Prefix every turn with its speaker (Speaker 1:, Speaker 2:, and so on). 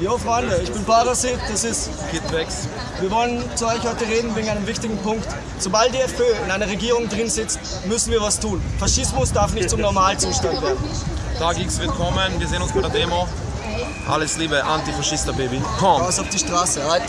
Speaker 1: Jo Freunde, ich bin Parasit, das ist
Speaker 2: Kid Vex.
Speaker 1: Wir wollen zu euch heute reden wegen einem wichtigen Punkt. Sobald die FPÖ in einer Regierung drin sitzt, müssen wir was tun. Faschismus darf nicht zum Normalzustand werden.
Speaker 2: Tag X wird kommen, wir sehen uns bei der Demo. Alles Liebe, Antifaschista Baby. Komm!
Speaker 1: Raus auf die Straße, halt!